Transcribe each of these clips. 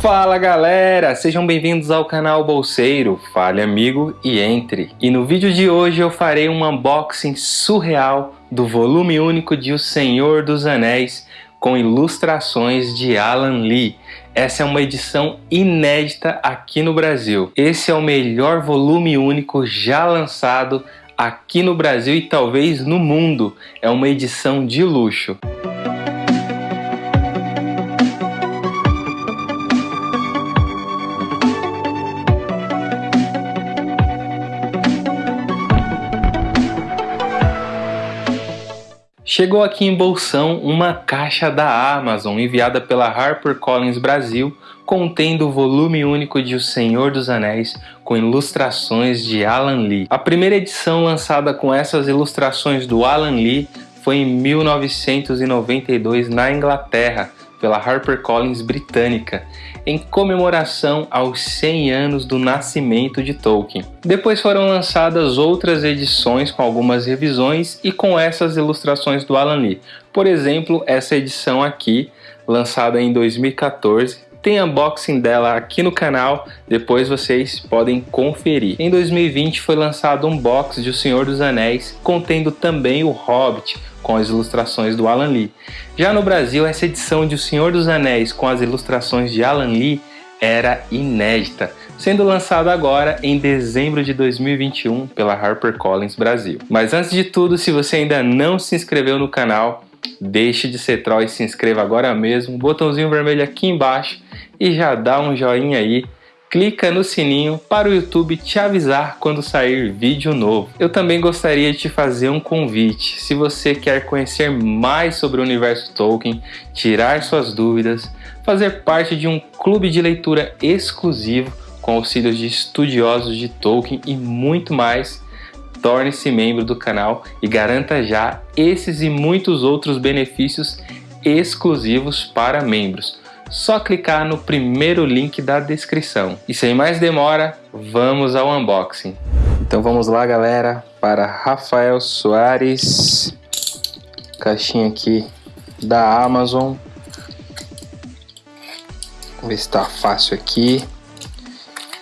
Fala galera, sejam bem-vindos ao canal Bolseiro, fale amigo e entre. E no vídeo de hoje eu farei um unboxing surreal do volume único de O Senhor dos Anéis com ilustrações de Alan Lee. Essa é uma edição inédita aqui no Brasil. Esse é o melhor volume único já lançado aqui no Brasil e talvez no mundo. É uma edição de luxo. Chegou aqui em Bolsão uma caixa da Amazon enviada pela HarperCollins Brasil contendo o volume único de O Senhor dos Anéis com ilustrações de Alan Lee. A primeira edição lançada com essas ilustrações do Alan Lee foi em 1992 na Inglaterra pela HarperCollins britânica, em comemoração aos 100 anos do nascimento de Tolkien. Depois foram lançadas outras edições com algumas revisões e com essas ilustrações do Alan Lee. Por exemplo, essa edição aqui, lançada em 2014, tem unboxing dela aqui no canal, depois vocês podem conferir. Em 2020 foi lançado um box de O Senhor dos Anéis, contendo também o Hobbit, com as ilustrações do Alan Lee. Já no Brasil, essa edição de O Senhor dos Anéis com as ilustrações de Alan Lee era inédita, sendo lançada agora em dezembro de 2021 pela HarperCollins Brasil. Mas antes de tudo, se você ainda não se inscreveu no canal, deixe de ser troll e se inscreva agora mesmo, botãozinho vermelho aqui embaixo e já dá um joinha aí clica no sininho para o YouTube te avisar quando sair vídeo novo. Eu também gostaria de te fazer um convite. Se você quer conhecer mais sobre o universo Tolkien, tirar suas dúvidas, fazer parte de um clube de leitura exclusivo com auxílios de estudiosos de Tolkien e muito mais, torne-se membro do canal e garanta já esses e muitos outros benefícios exclusivos para membros só clicar no primeiro link da descrição. E sem mais demora, vamos ao unboxing. Então vamos lá galera, para Rafael Soares, caixinha aqui da Amazon. Vamos ver se está fácil aqui.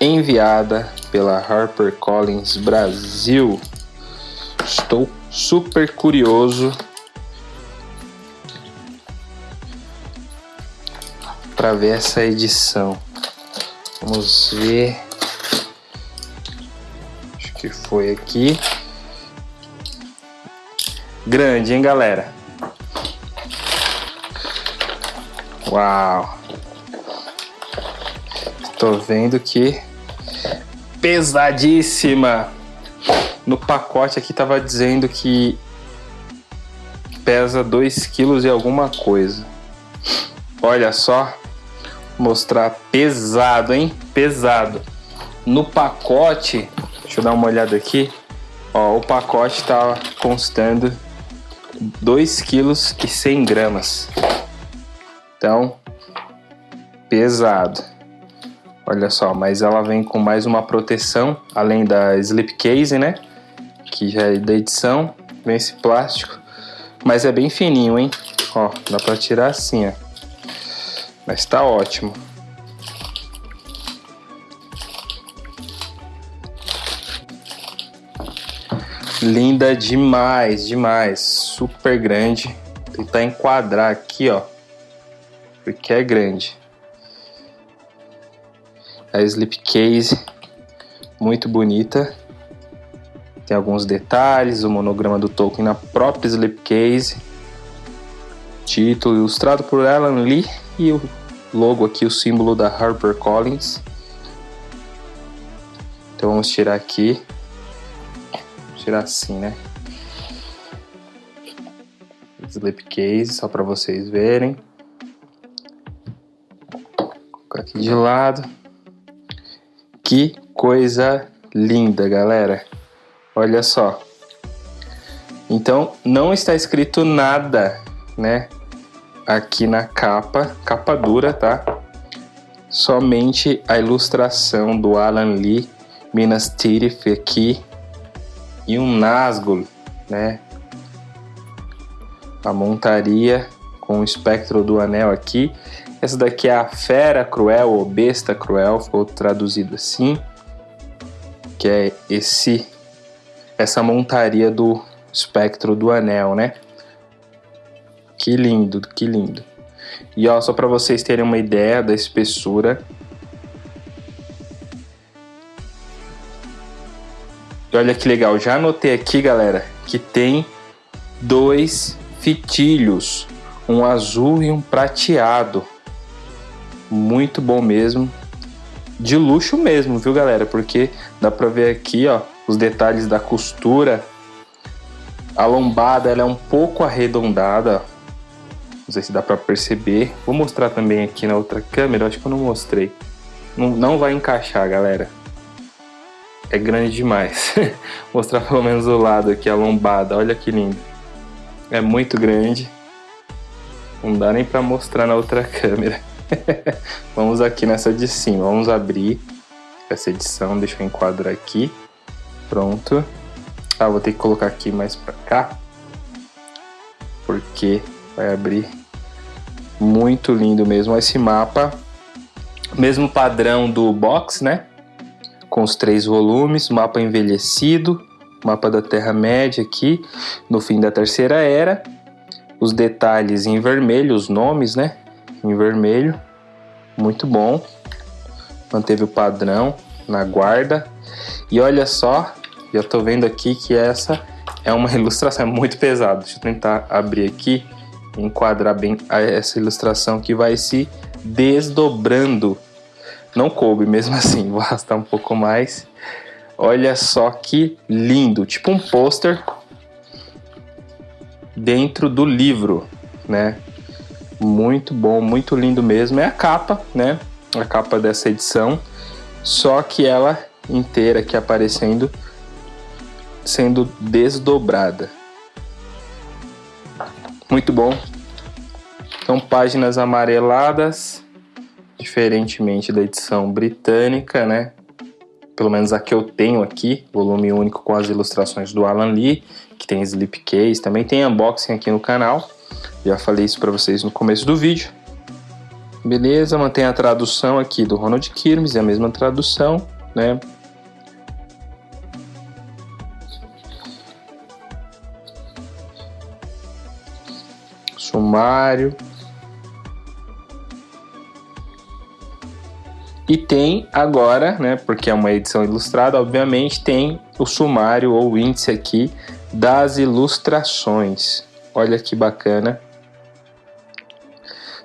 Enviada pela HarperCollins Brasil. Estou super curioso para ver essa edição. Vamos ver. Acho que foi aqui. Grande, hein, galera? Uau! Tô vendo que pesadíssima. No pacote aqui tava dizendo que pesa 2 quilos e alguma coisa. Olha só, mostrar pesado, hein? Pesado. No pacote, deixa eu dar uma olhada aqui. Ó, o pacote tá constando 2 quilos e 100 gramas. Então, pesado. Olha só, mas ela vem com mais uma proteção, além da slipcase, né? Que já é da edição. Vem esse plástico. Mas é bem fininho, hein? Ó, dá pra tirar assim, ó. Mas tá ótimo. Linda demais, demais. Super grande. Vou tentar enquadrar aqui, ó. Porque é grande. A slipcase, muito bonita. Tem alguns detalhes, o monograma do Tolkien na própria slipcase. Título ilustrado por Alan Lee e o logo aqui, o símbolo da HarperCollins. Então vamos tirar aqui. Tirar assim, né? Slipcase, só para vocês verem. Vou colocar aqui de lado. Que coisa linda, galera. Olha só. Então, não está escrito nada, né? aqui na capa, capa dura, tá? Somente a ilustração do Alan Lee, Minas Tirith aqui e um Nazgûl, né? A montaria com o espectro do anel aqui. Essa daqui é a Fera Cruel ou Besta Cruel, ficou traduzido assim, que é esse essa montaria do espectro do anel, né? Que lindo, que lindo. E ó, só para vocês terem uma ideia da espessura. E olha que legal, já anotei aqui, galera, que tem dois fitilhos, um azul e um prateado. Muito bom mesmo. De luxo mesmo, viu, galera? Porque dá pra ver aqui, ó, os detalhes da costura. A lombada, ela é um pouco arredondada, não sei se dá para perceber. Vou mostrar também aqui na outra câmera, acho que eu não mostrei. Não, não vai encaixar, galera. É grande demais. Mostrar pelo menos o lado aqui, a lombada. Olha que lindo. É muito grande. Não dá nem para mostrar na outra câmera. Vamos aqui nessa de cima. Vamos abrir essa edição. Deixa eu enquadrar aqui. Pronto. Ah, vou ter que colocar aqui mais para cá. Porque vai abrir. Muito lindo mesmo esse mapa. Mesmo padrão do box, né? Com os três volumes, mapa envelhecido, mapa da Terra-média aqui, no fim da Terceira Era. Os detalhes em vermelho, os nomes, né? Em vermelho. Muito bom. Manteve o padrão na guarda. E olha só, já tô vendo aqui que essa é uma ilustração é muito pesada. Deixa eu tentar abrir aqui enquadrar bem essa ilustração que vai se desdobrando. Não coube mesmo assim, vou arrastar um pouco mais. Olha só que lindo, tipo um pôster dentro do livro, né? Muito bom, muito lindo mesmo. É a capa, né? A capa dessa edição, só que ela inteira aqui aparecendo, sendo desdobrada. Muito bom. São páginas amareladas, diferentemente da edição britânica, né? Pelo menos a que eu tenho aqui, volume único com as ilustrações do Alan Lee, que tem slipcase, também tem unboxing aqui no canal. Já falei isso para vocês no começo do vídeo. Beleza, mantém a tradução aqui do Ronald Kirmes, é a mesma tradução, né? sumário. E tem agora, né, porque é uma edição ilustrada, obviamente, tem o sumário ou índice aqui das ilustrações. Olha que bacana.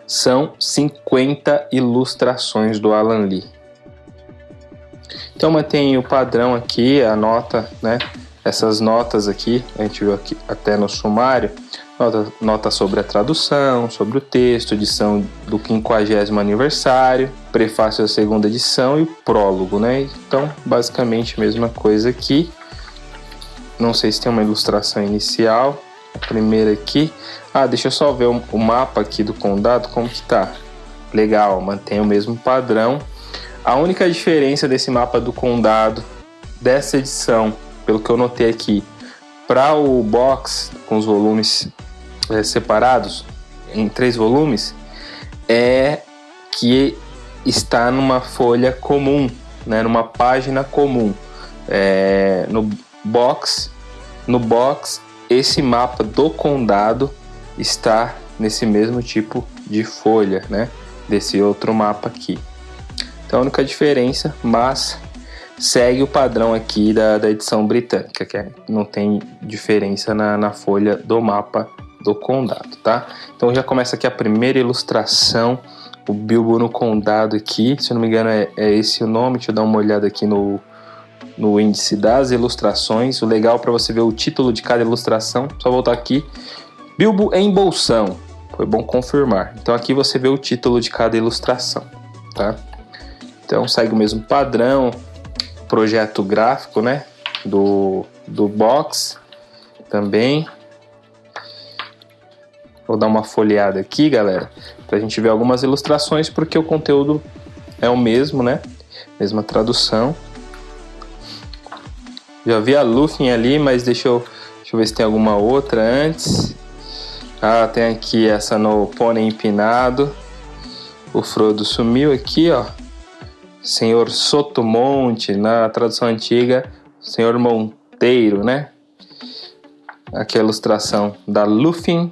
São 50 ilustrações do Alan Lee. Então mantém o padrão aqui, a nota, né? Essas notas aqui, a gente viu aqui até no sumário, nota, nota sobre a tradução, sobre o texto, edição do 50 aniversário, prefácio da segunda edição e o prólogo, né? Então, basicamente a mesma coisa aqui. Não sei se tem uma ilustração inicial. A primeira aqui. Ah, deixa eu só ver o, o mapa aqui do condado, como que tá. Legal, mantém o mesmo padrão. A única diferença desse mapa do condado dessa edição, pelo que eu notei aqui, para o box com os volumes é, separados em três volumes é que está numa folha comum, né, numa página comum. É, no box, no box, esse mapa do condado está nesse mesmo tipo de folha, né, desse outro mapa aqui. Então a única diferença, mas segue o padrão aqui da, da edição britânica, que é, não tem diferença na, na folha do mapa do condado, tá? Então já começa aqui a primeira ilustração, o Bilbo no condado aqui, se eu não me engano é, é esse o nome, deixa eu dar uma olhada aqui no, no índice das ilustrações, o legal para você ver o título de cada ilustração, só voltar aqui, Bilbo em Bolsão, foi bom confirmar, então aqui você vê o título de cada ilustração, tá? Então segue o mesmo padrão, projeto gráfico, né, do, do box também, Vou dar uma folheada aqui, galera, para a gente ver algumas ilustrações, porque o conteúdo é o mesmo, né? Mesma tradução. Já vi a Lufin ali, mas deixa eu, deixa eu ver se tem alguma outra antes. Ah, tem aqui essa no pônei empinado. O Frodo sumiu aqui, ó. Senhor Sotomonte, na tradução antiga, Senhor Monteiro, né? Aqui a ilustração da Lufin.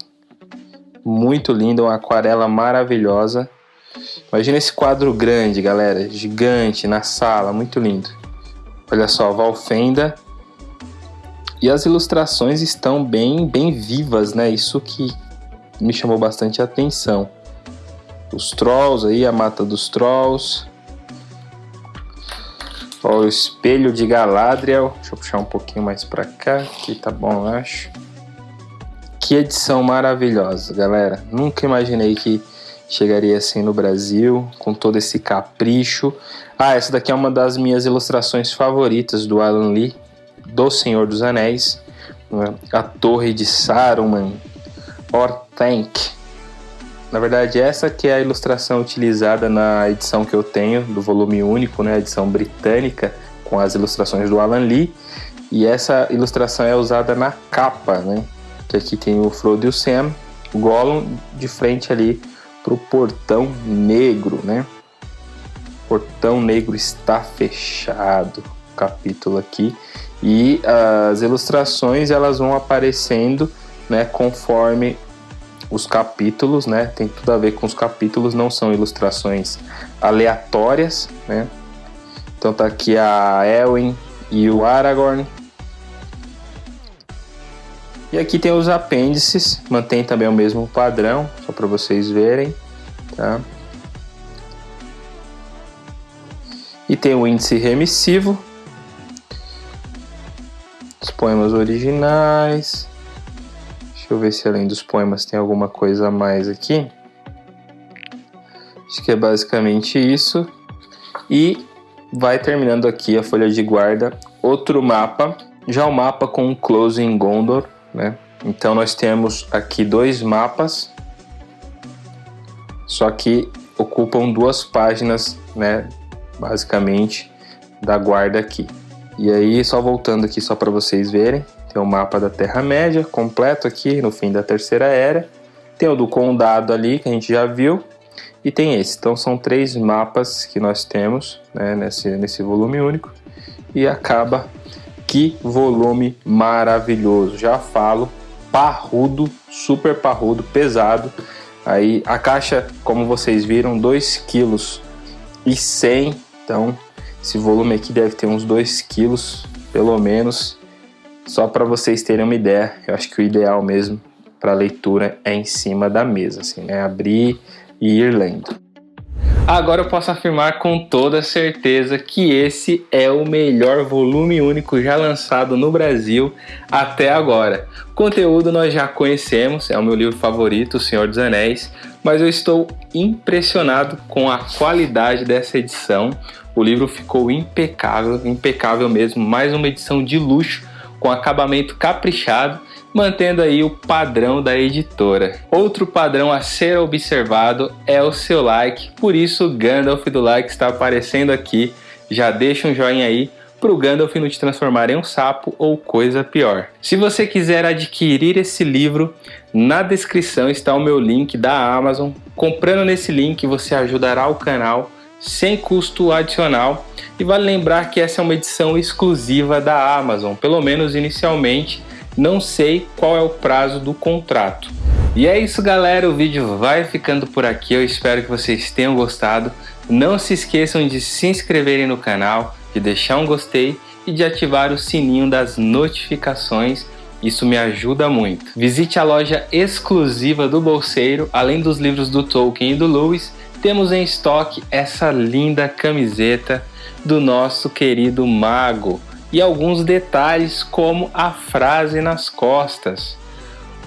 Muito linda, uma aquarela maravilhosa. Imagina esse quadro grande, galera, gigante na sala, muito lindo. Olha só, Valfenda. E as ilustrações estão bem, bem vivas, né? Isso que me chamou bastante atenção. Os trolls aí, a mata dos trolls. Ó, o espelho de Galadriel. Deixa eu puxar um pouquinho mais para cá. Aqui tá bom, eu acho. Que edição maravilhosa, galera. Nunca imaginei que chegaria assim no Brasil, com todo esse capricho. Ah, essa daqui é uma das minhas ilustrações favoritas do Alan Lee, do Senhor dos Anéis. Né? A Torre de Saruman, Orthanc. Na verdade, essa que é a ilustração utilizada na edição que eu tenho, do volume único, né, a edição britânica, com as ilustrações do Alan Lee. E essa ilustração é usada na capa, né? Que aqui tem o Frodo e o Sam, o Gollum de frente ali para o portão negro, né? Portão negro está fechado, capítulo aqui. E as ilustrações elas vão aparecendo, né, conforme os capítulos, né? Tem tudo a ver com os capítulos, não são ilustrações aleatórias, né? Então tá aqui a Elwin e o Aragorn. E aqui tem os apêndices, mantém também o mesmo padrão, só para vocês verem, tá? E tem o índice remissivo, os poemas originais. Deixa eu ver se além dos poemas tem alguma coisa a mais aqui. Acho que é basicamente isso. E vai terminando aqui a folha de guarda. Outro mapa, já o mapa com um close em Gondor, né? Então nós temos aqui dois mapas, só que ocupam duas páginas, né? Basicamente da guarda aqui. E aí só voltando aqui só para vocês verem, tem o mapa da Terra Média completo aqui no fim da Terceira Era. Tem o do Condado ali que a gente já viu e tem esse. Então são três mapas que nós temos né, nesse, nesse volume único e acaba que volume maravilhoso. Já falo, parrudo, super parrudo, pesado. Aí a caixa, como vocês viram, 2 kg e 100. Então, esse volume aqui deve ter uns 2 kg, pelo menos. Só para vocês terem uma ideia, eu acho que o ideal mesmo para leitura é em cima da mesa, assim, né? Abrir e ir lendo. Agora eu posso afirmar com toda certeza que esse é o melhor volume único já lançado no Brasil até agora. Conteúdo nós já conhecemos, é o meu livro favorito, O Senhor dos Anéis, mas eu estou impressionado com a qualidade dessa edição. O livro ficou impecável, impecável mesmo, mais uma edição de luxo com acabamento caprichado mantendo aí o padrão da editora. Outro padrão a ser observado é o seu like, por isso o Gandalf do like está aparecendo aqui. Já deixa um joinha aí para o Gandalf não te transformar em um sapo ou coisa pior. Se você quiser adquirir esse livro, na descrição está o meu link da Amazon. Comprando nesse link você ajudará o canal sem custo adicional. E vale lembrar que essa é uma edição exclusiva da Amazon, pelo menos inicialmente não sei qual é o prazo do contrato. E é isso galera, o vídeo vai ficando por aqui, eu espero que vocês tenham gostado. Não se esqueçam de se inscreverem no canal, de deixar um gostei e de ativar o sininho das notificações, isso me ajuda muito. Visite a loja exclusiva do Bolseiro, além dos livros do Tolkien e do Lewis, temos em estoque essa linda camiseta do nosso querido mago e alguns detalhes como a frase nas costas.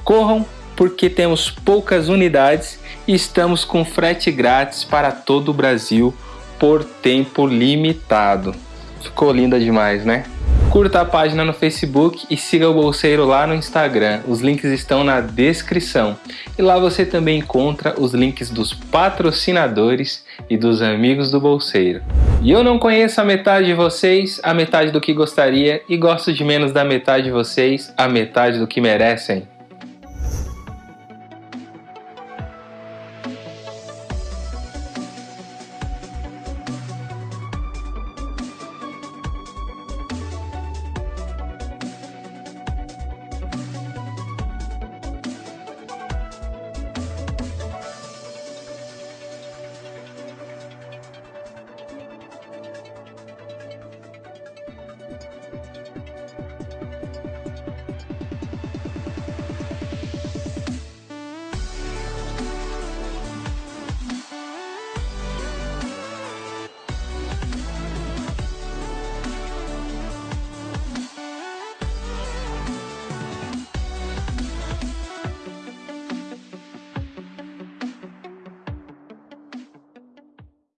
Corram porque temos poucas unidades e estamos com frete grátis para todo o Brasil por tempo limitado. Ficou linda demais, né? Curta a página no Facebook e siga o Bolseiro lá no Instagram. Os links estão na descrição. E lá você também encontra os links dos patrocinadores e dos amigos do Bolseiro. E eu não conheço a metade de vocês, a metade do que gostaria, e gosto de menos da metade de vocês, a metade do que merecem.